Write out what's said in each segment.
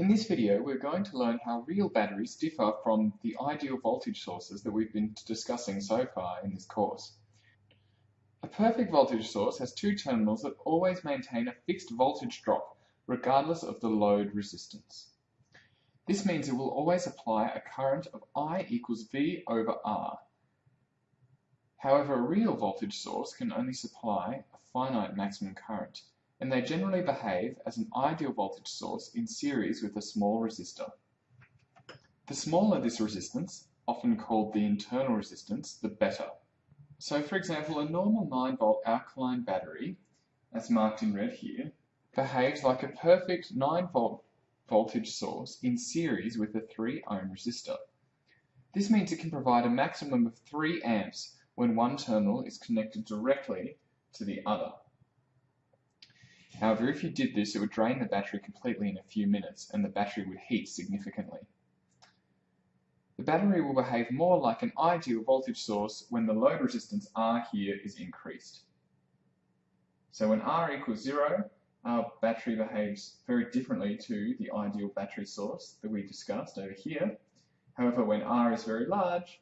In this video, we're going to learn how real batteries differ from the ideal voltage sources that we've been discussing so far in this course. A perfect voltage source has two terminals that always maintain a fixed voltage drop, regardless of the load resistance. This means it will always apply a current of I equals V over R. However, a real voltage source can only supply a finite maximum current, and they generally behave as an ideal voltage source in series with a small resistor. The smaller this resistance, often called the internal resistance, the better. So for example, a normal 9 volt alkaline battery, as marked in red here, behaves like a perfect 9 volt voltage source in series with a 3 ohm resistor. This means it can provide a maximum of 3 amps when one terminal is connected directly to the other. However, if you did this, it would drain the battery completely in a few minutes and the battery would heat significantly. The battery will behave more like an ideal voltage source when the load resistance R here is increased. So when R equals zero, our battery behaves very differently to the ideal battery source that we discussed over here. However, when R is very large,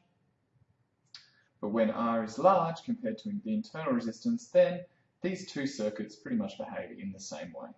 but when R is large compared to the internal resistance, then these two circuits pretty much behave in the same way.